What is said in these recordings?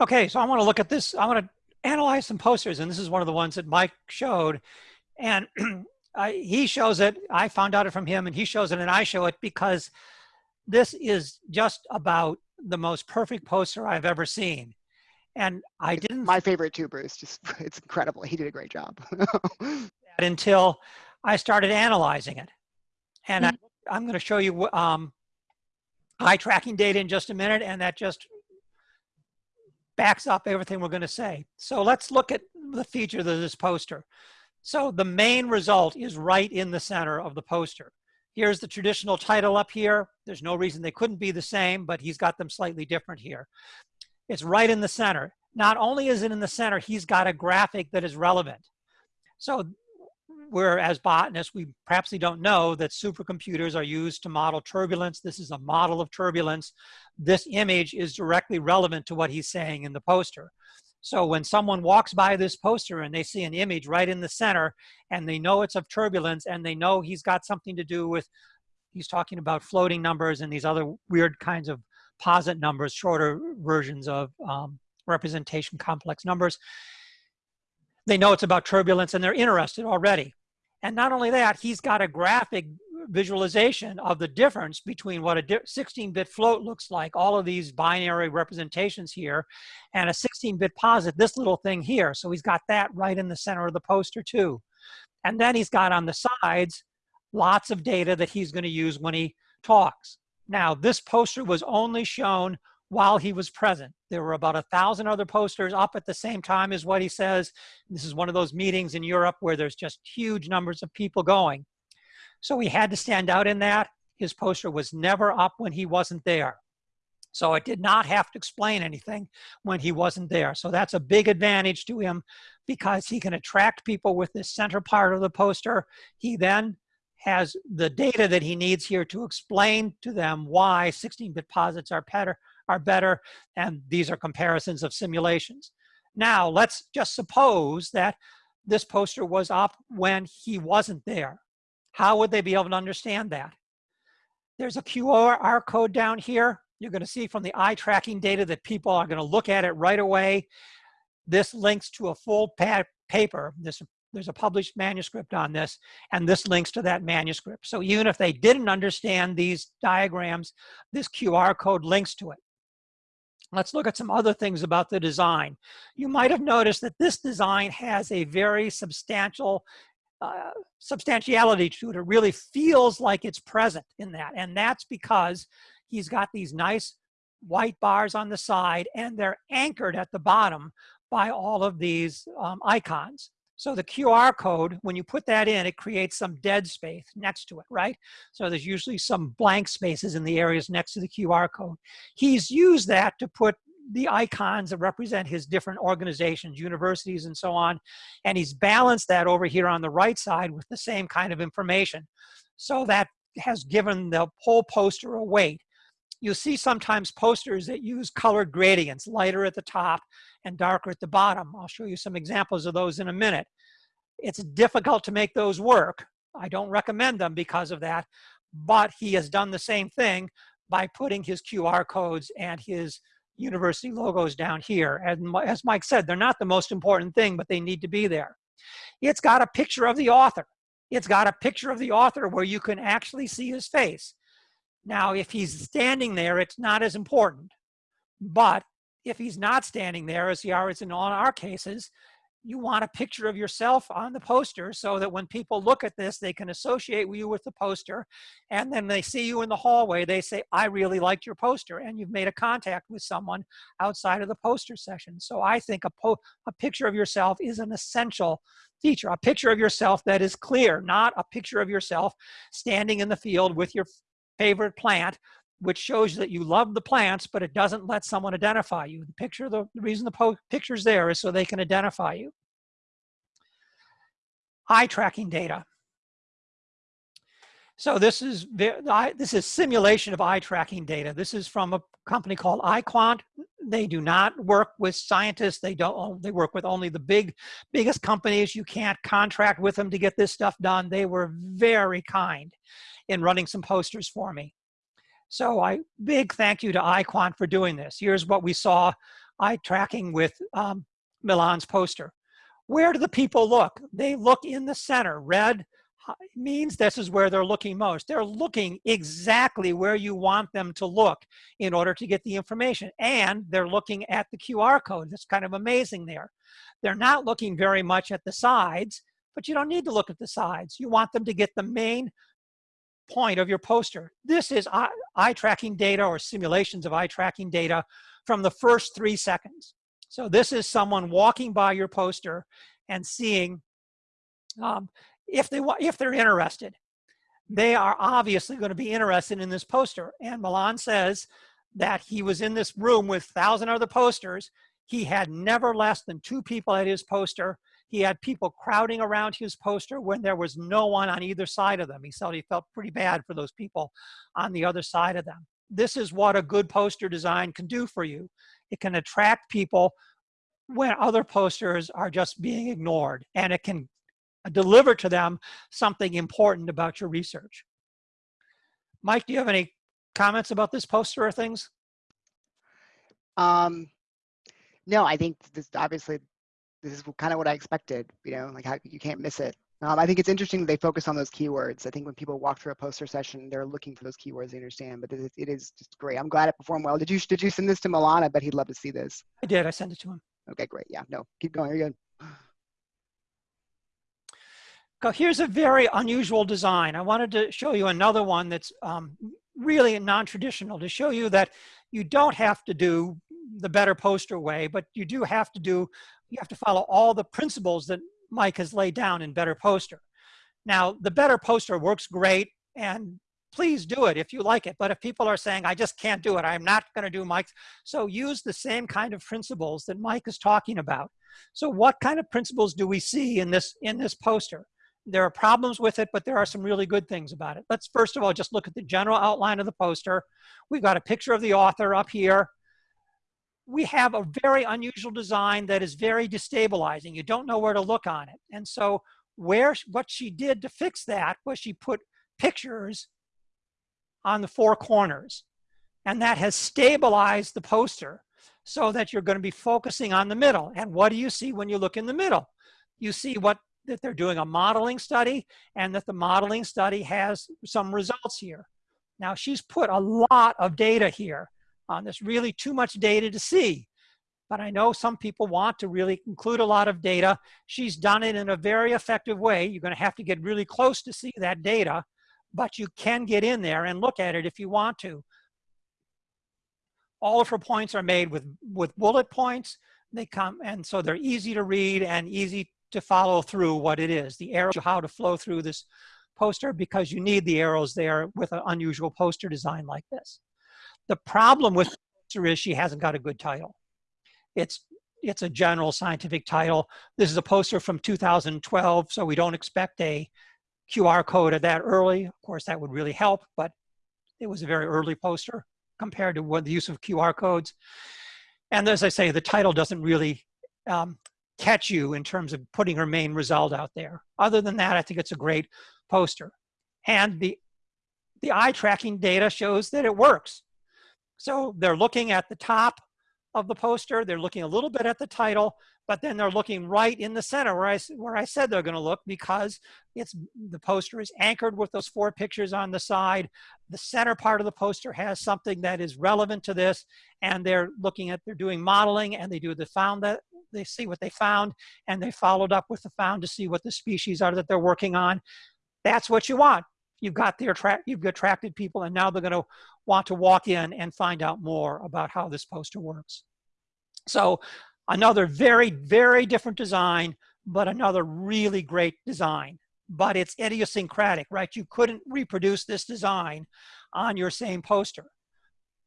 Okay, so I want to look at this. I want to analyze some posters, and this is one of the ones that Mike showed. And I, he shows it, I found out it from him, and he shows it, and I show it because this is just about the most perfect poster I've ever seen. And I didn't. My favorite too, Bruce. Just it's incredible. He did a great job. until I started analyzing it, and mm -hmm. I, am going to show you um, eye tracking data in just a minute, and that just backs up everything we're going to say. So let's look at the features of this poster. So the main result is right in the center of the poster. Here's the traditional title up here. There's no reason they couldn't be the same, but he's got them slightly different here. It's right in the center. Not only is it in the center, he's got a graphic that is relevant. So where as botanists, we perhaps we don't know that supercomputers are used to model turbulence. This is a model of turbulence. This image is directly relevant to what he's saying in the poster. So when someone walks by this poster and they see an image right in the center and they know it's of turbulence and they know he's got something to do with, he's talking about floating numbers and these other weird kinds of posit numbers, shorter versions of um, representation complex numbers. They know it's about turbulence and they're interested already. And not only that, he's got a graphic visualization of the difference between what a 16-bit float looks like, all of these binary representations here, and a 16-bit posit, this little thing here. So he's got that right in the center of the poster too. And then he's got on the sides lots of data that he's going to use when he talks. Now, this poster was only shown while he was present. There were about a thousand other posters up at the same time as what he says. This is one of those meetings in Europe where there's just huge numbers of people going. So he had to stand out in that. His poster was never up when he wasn't there. So it did not have to explain anything when he wasn't there. So that's a big advantage to him because he can attract people with this center part of the poster. He then has the data that he needs here to explain to them why 16-bit posits are better, are better, and these are comparisons of simulations. Now, let's just suppose that this poster was up when he wasn't there. How would they be able to understand that? There's a QR code down here. You're going to see from the eye tracking data that people are going to look at it right away. This links to a full paper. This, there's a published manuscript on this, and this links to that manuscript. So even if they didn't understand these diagrams, this QR code links to it. Let's look at some other things about the design. You might have noticed that this design has a very substantial uh, substantiality to it. It really feels like it's present in that. And that's because he's got these nice white bars on the side and they're anchored at the bottom by all of these um, icons. So the QR code, when you put that in, it creates some dead space next to it, right? So there's usually some blank spaces in the areas next to the QR code. He's used that to put the icons that represent his different organizations, universities, and so on. And he's balanced that over here on the right side with the same kind of information. So that has given the whole poster a weight. You'll see sometimes posters that use colored gradients, lighter at the top and darker at the bottom. I'll show you some examples of those in a minute. It's difficult to make those work. I don't recommend them because of that, but he has done the same thing by putting his QR codes and his university logos down here. And as Mike said, they're not the most important thing, but they need to be there. It's got a picture of the author. It's got a picture of the author where you can actually see his face. Now, if he's standing there, it's not as important. But if he's not standing there, as he is in all our cases, you want a picture of yourself on the poster so that when people look at this, they can associate you with the poster. And then they see you in the hallway, they say, I really liked your poster. And you've made a contact with someone outside of the poster session. So I think a, a picture of yourself is an essential feature, a picture of yourself that is clear, not a picture of yourself standing in the field with your favorite plant which shows that you love the plants, but it doesn't let someone identify you. The picture, the, the reason the picture's there is so they can identify you. Eye tracking data. So this is this is simulation of eye tracking data. This is from a company called EyeQuant. They do not work with scientists. They don't. They work with only the big, biggest companies. You can't contract with them to get this stuff done. They were very kind in running some posters for me. So I big thank you to EyeQuant for doing this. Here's what we saw eye tracking with um, Milan's poster. Where do the people look? They look in the center. Red means this is where they're looking most. They're looking exactly where you want them to look in order to get the information. And they're looking at the QR code. That's kind of amazing there. They're not looking very much at the sides, but you don't need to look at the sides. You want them to get the main point of your poster. This is eye, eye tracking data or simulations of eye tracking data from the first three seconds. So this is someone walking by your poster and seeing um, if they want, if they're interested. They are obviously going to be interested in this poster. And Milan says that he was in this room with thousand other posters. He had never less than two people at his poster. He had people crowding around his poster when there was no one on either side of them. He said he felt pretty bad for those people on the other side of them. This is what a good poster design can do for you. It can attract people when other posters are just being ignored and it can deliver to them something important about your research. Mike, do you have any comments about this poster or things? Um, no, I think this obviously this is kind of what I expected. You know, like how you can't miss it. Um, I think it's interesting that they focus on those keywords. I think when people walk through a poster session, they're looking for those keywords they understand. But it, it is just great. I'm glad it performed well. Did you did you send this to Milana? But he'd love to see this. I did. I sent it to him. Okay, great. Yeah, no, keep going. You're good. Here's a very unusual design. I wanted to show you another one that's um, really non-traditional to show you that you don't have to do the better poster way, but you do have to do, you have to follow all the principles that Mike has laid down in Better Poster. Now, the Better Poster works great, and please do it if you like it. But if people are saying, I just can't do it, I'm not going to do Mike's, so use the same kind of principles that Mike is talking about. So what kind of principles do we see in this, in this poster? There are problems with it, but there are some really good things about it. Let's first of all just look at the general outline of the poster. We've got a picture of the author up here. We have a very unusual design that is very destabilizing. You don't know where to look on it. And so where what she did to fix that was she put pictures on the four corners. And that has stabilized the poster so that you're going to be focusing on the middle. And what do you see when you look in the middle? You see what that they're doing a modeling study and that the modeling study has some results here. Now she's put a lot of data here on this, really too much data to see. But I know some people want to really include a lot of data. She's done it in a very effective way. You're gonna have to get really close to see that data, but you can get in there and look at it if you want to. All of her points are made with, with bullet points. They come, and so they're easy to read and easy to follow through what it is. The arrows, how to flow through this poster because you need the arrows there with an unusual poster design like this. The problem with the poster is she hasn't got a good title. It's, it's a general scientific title. This is a poster from 2012, so we don't expect a QR code at that early. Of course, that would really help, but it was a very early poster compared to what the use of QR codes. And as I say, the title doesn't really um, catch you in terms of putting her main result out there. Other than that, I think it's a great poster. And the, the eye tracking data shows that it works. So they're looking at the top of the poster, they're looking a little bit at the title, but then they're looking right in the center where I, where I said they're gonna look because it's the poster is anchored with those four pictures on the side. The center part of the poster has something that is relevant to this and they're looking at, they're doing modeling and they do the found that, they see what they found and they followed up with the found to see what the species are that they're working on. That's what you want. You've got the attract, you've attracted people and now they're gonna want to walk in and find out more about how this poster works. So another very, very different design, but another really great design. But it's idiosyncratic, right? You couldn't reproduce this design on your same poster.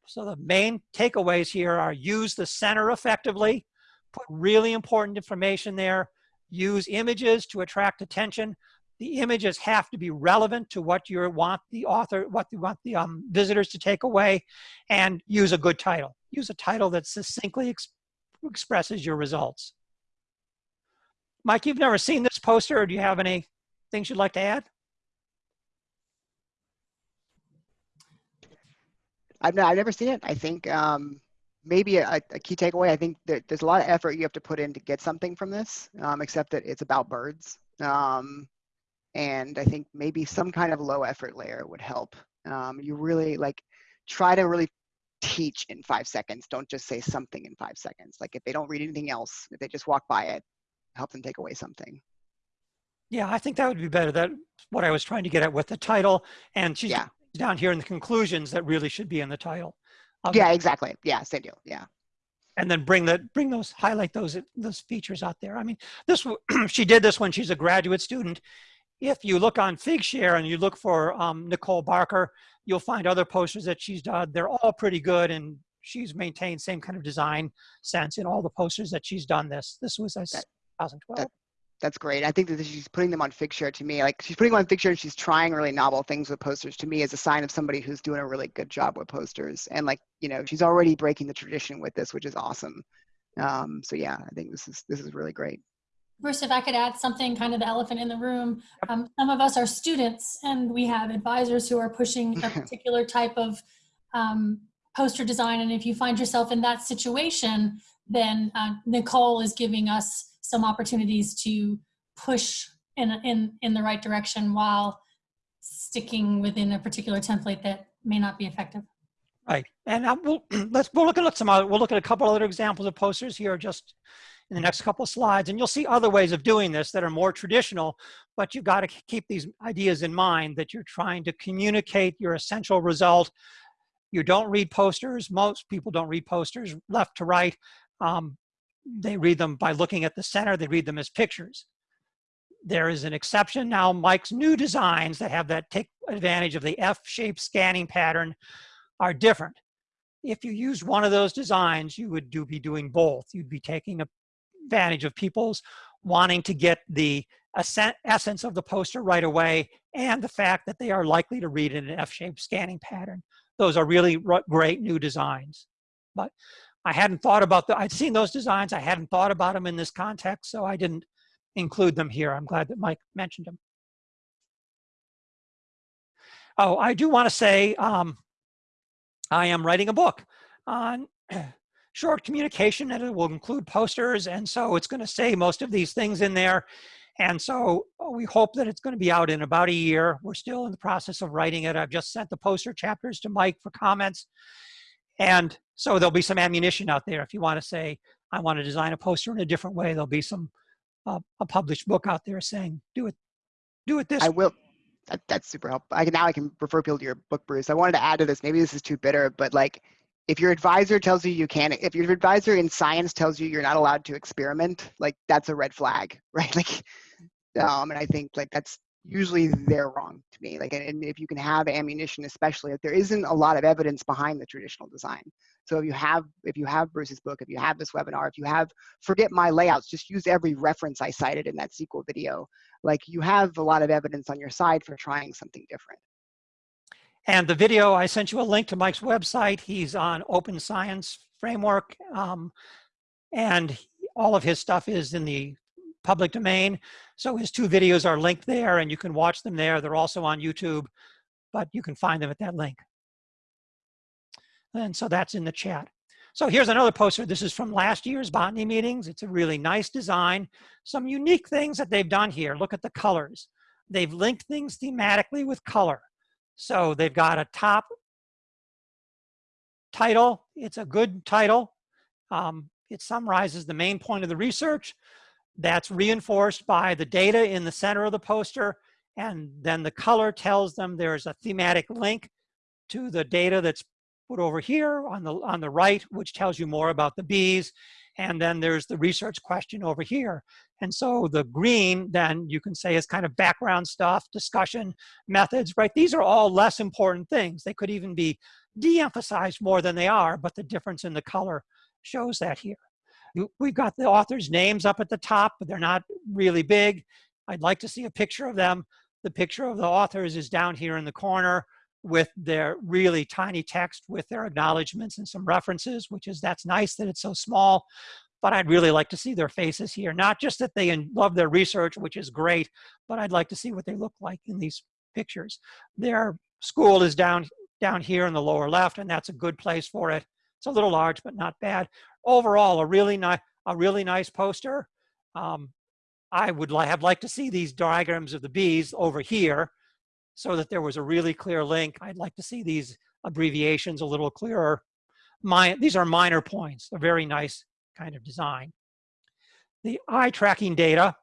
So the main takeaways here are use the center effectively, put really important information there, use images to attract attention. The images have to be relevant to what you want the author, what you want the um, visitors to take away, and use a good title. Use a title that succinctly ex expresses your results. Mike, you've never seen this poster, or do you have any things you'd like to add? I've, I've never seen it. I think um, maybe a, a key takeaway. I think that there's a lot of effort you have to put in to get something from this, um, except that it's about birds. Um, and I think maybe some kind of low effort layer would help. Um, you really like try to really teach in five seconds. Don't just say something in five seconds. Like if they don't read anything else, if they just walk by it, help them take away something. Yeah, I think that would be better. That's what I was trying to get at with the title. And she's Yeah. down here in the conclusions that really should be in the title. Um, Yeah, exactly. Yeah, same deal. Yeah. and then bring the bring those highlight those those features out there. I mean, this she did this when she's a graduate student. If you look on Figshare and you look for um, Nicole Barker, you'll find other posters that she's done. They're all pretty good, and she's maintained same kind of design sense in all the posters that she's done. This this was a That- 2012. That's great. I think that she's putting them on Figshare to me. Like she's putting them on Figshare and she's trying really novel things with posters to me as a sign of somebody who's doing a really good job with posters. And like, you know, she's already breaking the tradition with this, which is awesome. Um, so yeah, I think this is this is really great. Bruce, if I could add something, kind of the elephant in the room. Um, some of us are students and we have advisors who are pushing a particular type of um, poster design. And if you find yourself in that situation, then uh, Nicole is giving us some opportunities to push in, in, in the right direction while sticking within a particular template that may not be effective. Right, and we'll let's we'll look at some other. We'll look at a couple other examples of posters here, just in the next couple of slides, and you'll see other ways of doing this that are more traditional. But you've got to keep these ideas in mind that you're trying to communicate your essential result. You don't read posters. Most people don't read posters left to right. Um, they read them by looking at the center. They read them as pictures. There is an exception now. Mike's new designs that have that take advantage of the F-shaped scanning pattern are different. If you use one of those designs, you would do, be doing both. You'd be taking advantage of people's wanting to get the essence of the poster right away and the fact that they are likely to read in an F-shaped scanning pattern. Those are really great new designs. But I hadn't thought about the, I'd seen those designs. I hadn't thought about them in this context, so I didn't include them here. I'm glad that Mike mentioned them. Oh, I do want to say, um, I am writing a book on short communication and it will include posters. And so it's going to say most of these things in there. And so uh, we hope that it's going to be out in about a year. We're still in the process of writing it. I've just sent the poster chapters to Mike for comments. And so there'll be some ammunition out there if you want to say, I want to design a poster in a different way. There'll be some uh, a published book out there saying, do it, do it this. I will. That, that's super helpful. I can now I can refer people to your book, Bruce. I wanted to add to this. Maybe this is too bitter, but like, if your advisor tells you you can't, if your advisor in science tells you you're not allowed to experiment, like that's a red flag, right? Like, um, and I think like that's usually they're wrong to me. Like, and if you can have ammunition, especially if there isn't a lot of evidence behind the traditional design. So if you have, if you have Bruce's book, if you have this webinar, if you have, forget my layouts, just use every reference I cited in that sequel video. Like you have a lot of evidence on your side for trying something different. And the video, I sent you a link to Mike's website. He's on Open Science Framework. Um, and all of his stuff is in the public domain. So his two videos are linked there and you can watch them there. They're also on YouTube, but you can find them at that link. And so that's in the chat. So here's another poster. This is from last year's botany meetings. It's a really nice design. Some unique things that they've done here. Look at the colors. They've linked things thematically with color. So they've got a top title. It's a good title. Um, it summarizes the main point of the research. That's reinforced by the data in the center of the poster. And then the color tells them there's a thematic link to the data that's put over here on the, on the right, which tells you more about the bees. And then there's the research question over here. And so the green, then you can say is kind of background stuff, discussion, methods, right? These are all less important things. They could even be de-emphasized more than they are, but the difference in the color shows that here. We've got the authors' names up at the top, but they're not really big. I'd like to see a picture of them. The picture of the authors is down here in the corner with their really tiny text with their acknowledgments and some references, which is, that's nice that it's so small, but I'd really like to see their faces here. Not just that they love their research, which is great, but I'd like to see what they look like in these pictures. Their school is down, down here in the lower left, and that's a good place for it. It's a little large, but not bad. Overall, a really nice, a really nice poster. Um, I would li have liked to see these diagrams of the bees over here so that there was a really clear link. I'd like to see these abbreviations a little clearer. My, these are minor points, a very nice kind of design. The eye tracking data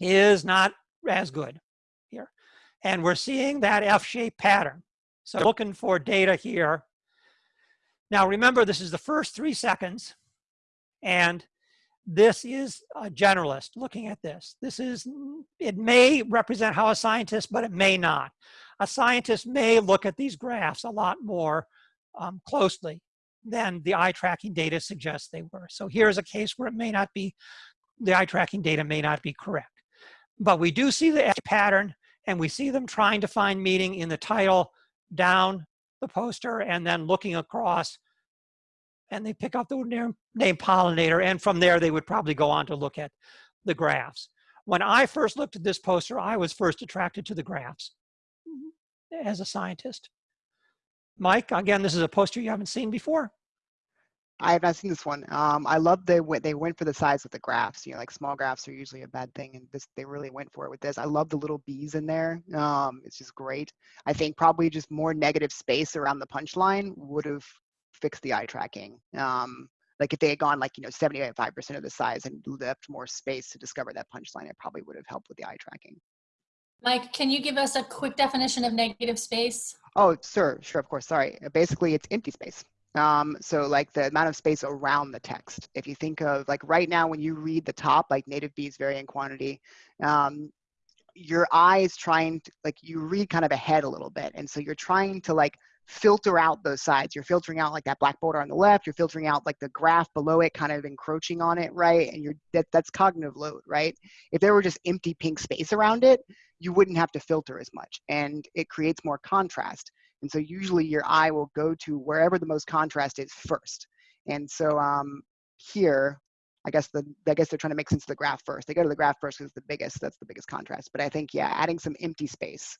is not as good here. And we're seeing that F-shaped pattern. So looking for data here. Now remember, this is the first three seconds. And this is a generalist looking at this. This is, it may represent how a scientist, but it may not. A scientist may look at these graphs a lot more um, closely than the eye tracking data suggests they were. So here's a case where it may not be, the eye tracking data may not be correct. But we do see the pattern and we see them trying to find meaning in the title down the poster and then looking across and they pick up the name, name pollinator and from there they would probably go on to look at the graphs. When I first looked at this poster, I was first attracted to the graphs mm-hmm. as a scientist. Mike, again, this is a poster you haven't seen before. I have not seen this one. Um, I love they went they went for the size of the graphs. You know, like small graphs are usually a bad thing, and this they really went for it with this. I love the little bees in there. Um, it's just great. I think probably just more negative space around the punchline would have fixed the eye tracking. Um, like if they had gone like you know 75% of the size and left more space to discover that punchline, it probably would have helped with the eye tracking. Mike, can you give us a quick definition of negative space? Oh, sure, sure, of course. Sorry. Basically, it's empty space. Um, so like the amount of space around the text. If you think of like right now when you read the top, like native bees vary in quantity, um, your eye is trying to like you read kind of ahead a little bit. And so you're trying to like filter out those sides. You're filtering out like that black border on the left. You're filtering out like the graph below it, kind of encroaching on it, right? And you're that that's cognitive load, right? If there were just empty pink space around it, you wouldn't have to filter as much, and it creates more contrast. And so usually your eye will go to wherever the most contrast is first. And so um, here, I guess the I guess they're trying to make sense of the graph first. They go to the graph first because the biggest that's the biggest contrast. But I think yeah, adding some empty space.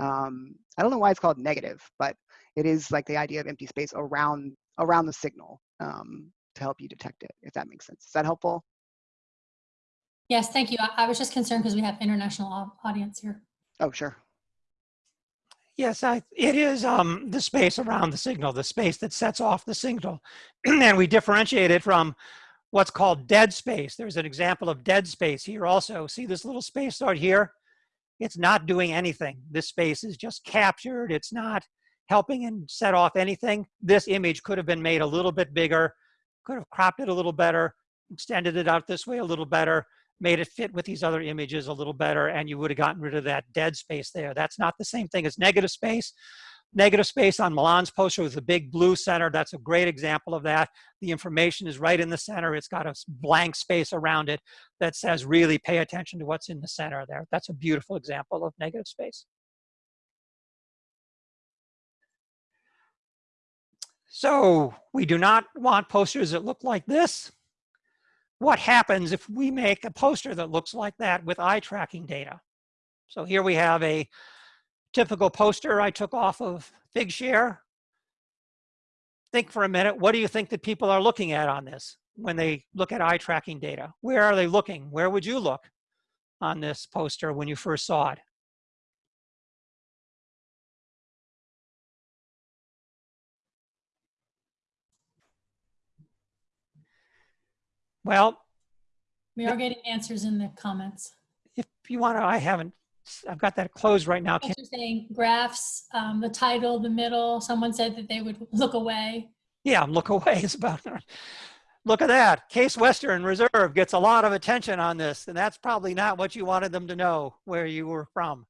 Um, I don't know why it's called negative, but it is like the idea of empty space around around the signal um, to help you detect it. If that makes sense, is that helpful? Yes, thank you. I, I was just concerned because we have international audience here. Oh, sure. Yes, I, it is um, the space around the signal, the space that sets off the signal. and we differentiate it from what's called dead space. There's an example of dead space here also. See this little space right here? It's not doing anything. This space is just captured. It's not helping and set off anything. This image could have been made a little bit bigger, could have cropped it a little better, extended it out this way a little better, made it fit with these other images a little better and you would have gotten rid of that dead space there. That's not the same thing as negative space. Negative space on Milan's poster with the big blue center, that's a great example of that. The information is right in the center. It's got a blank space around it that says really pay attention to what's in the center there. That's a beautiful example of negative space. So we do not want posters that look like this what happens if we make a poster that looks like that with eye tracking data. So here we have a typical poster I took off of Figshare. Think for a minute, what do you think that people are looking at on this when they look at eye tracking data? Where are they looking? Where would you look on this poster when you first saw it? Well, we are getting answers in the comments. If you want to, I haven't, I've got that closed right now. You're saying graphs, um, the title, the middle, someone said that they would look away. Yeah, look away is about, look at that. Case Western Reserve gets a lot of attention on this, and that's probably not what you wanted them to know where you were from.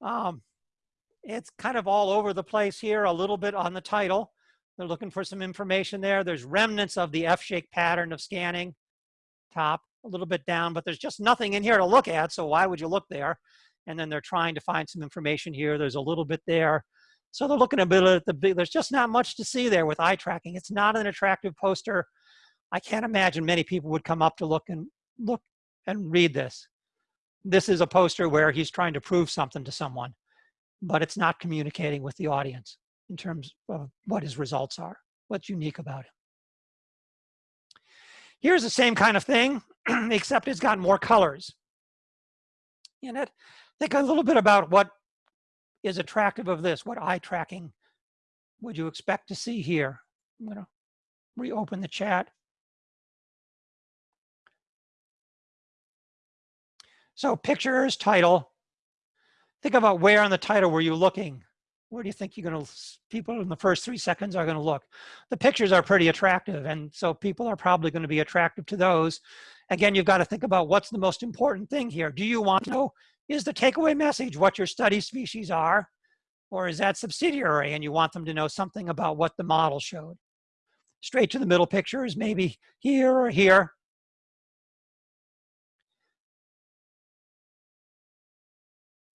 Um, it's kind of all over the place here, a little bit on the title. They're looking for some information there. There's remnants of the F-shaped pattern of scanning, top, a little bit down, but there's just nothing in here to look at, so why would you look there? And then they're trying to find some information here. There's a little bit there. So they're looking a bit at the big, there's just not much to see there with eye tracking. It's not an attractive poster. I can't imagine many people would come up to look and look and read this. This is a poster where he's trying to prove something to someone, but it's not communicating with the audience in terms of what his results are. what's unique about him. Here's the same kind of thing, except it's got more colors in it. Think a little bit about what is attractive of this, what eye tracking would you expect to see here? I'm going to reopen the chat. So pictures, title. Think about where on the title were you looking? Where do you think you're going to, people in the first three seconds are going to look? The pictures are pretty attractive. And so people are probably going to be attractive to those. Again, you've got to think about what's the most important thing here. Do you want to know, is the takeaway message what your study species are? Or is that subsidiary and you want them to know something about what the model showed? Straight to the middle picture is maybe here or here.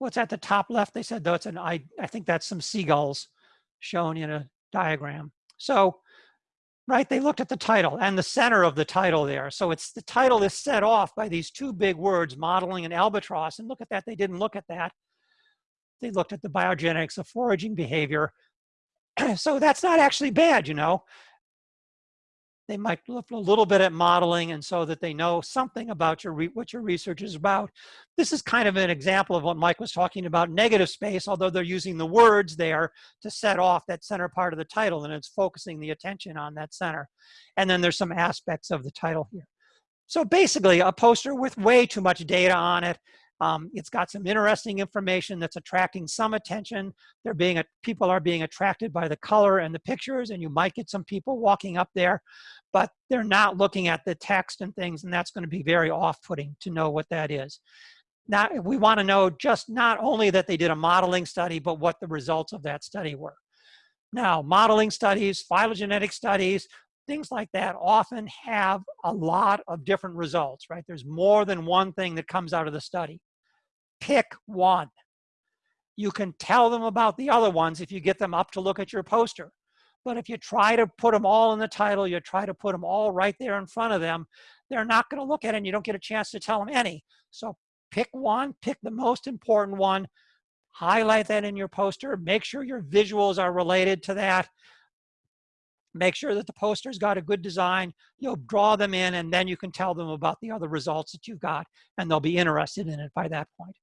What's at the top left? They said, though, it's an, I, I think that's some seagulls shown in a diagram. So, right, they looked at the title and the center of the title there. So it's the title is set off by these two big words, modeling and albatross. And look at that, they didn't look at that. They looked at the bioenergetics of foraging behavior. so that's not actually bad, you know. They might look a little bit at modeling and so that they know something about your what your research is about. This is kind of an example of what Mike was talking about, negative space, although they're using the words there to set off that center part of the title and it's focusing the attention on that center. And then there's some aspects of the title here. So basically a poster with way too much data on it um, it's got some interesting information that's attracting some attention. They're being a, people are being attracted by the color and the pictures, and you might get some people walking up there, but they're not looking at the text and things, and that's going to be very off-putting to know what that is. Now, we want to know just not only that they did a modeling study, but what the results of that study were. Now, modeling studies, phylogenetic studies, things like that often have a lot of different results, right? There's more than one thing that comes out of the study pick one. You can tell them about the other ones if you get them up to look at your poster. But if you try to put them all in the title, you try to put them all right there in front of them, they're not going to look at it and you don't get a chance to tell them any. So pick one, pick the most important one, highlight that in your poster, make sure your visuals are related to that, make sure that the poster's got a good design, you'll draw them in and then you can tell them about the other results that you've got and they'll be interested in it by that point.